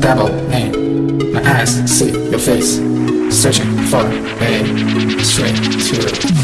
double name My eyes see your face. Searching for a straight to